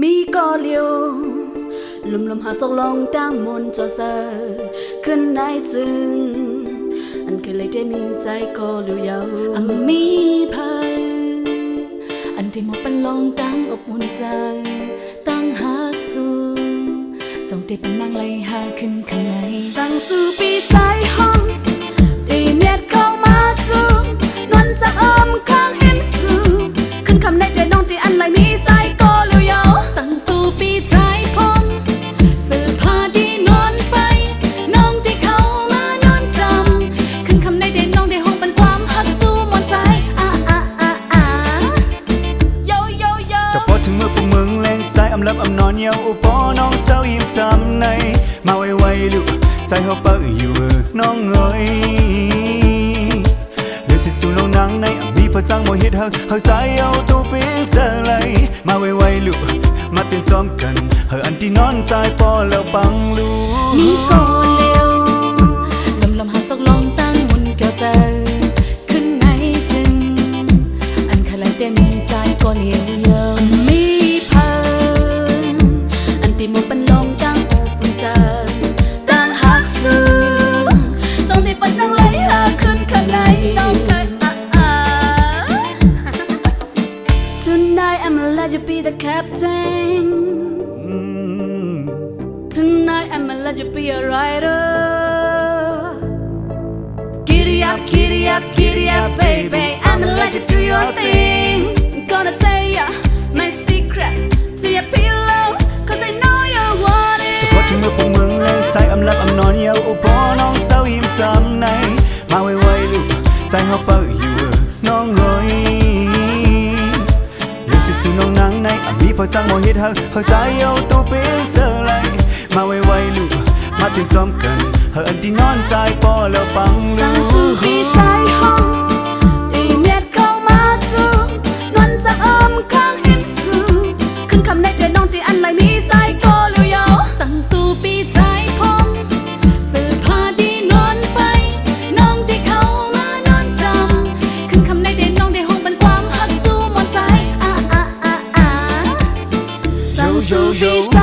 มีก็เลียวลมลมหาสกลงตั้งมนจอเอขึ้นไหนจึง อันเคยเลยได้มีใจก็เลียวยอันมีเพยอันที่หมดเป็นลองตั้งอบอุ่นใจตั้งหาสู่จงได้เป็นนางไลหาขึ้นข้างในสั่งสูลับอำนอนเยาอุปอน้องเศร้ายิ่มจำในมาไวไวลูกใจเขาเปิดอยู่น้องเงยเลือดสิสูนองนังในอบีพอจังโมฮิตเฮาเฮาสายเอาตูปิงเสลยมาไวไวลูก มาเตรียมจอมกันเฮาอันที่นอนใจปอแล้วปังลูกมีก่อนเร็วลำลำหาสักลองตั้งมุนเกี่ยวใจ ขึ้นไหนจึงอันขลังแต่มีใจก่อนเร็ว Tonight I'ma let you be the captain. Tonight I'ma let you be a rider. Giddy up, giddy up, giddy up, baby. I'ma let you do your thing. gonna tell ya my secret to your pillow, cause I know you want it. me for my แต่พอถึงมือพวกมึงเลิกใจอำลับอำนอนเยาอุปน้องเศร้าหิมจำในมาไวๆลูกใจเขาเปิด sang một hit hơn hơi sai yêu tu biết Jojo.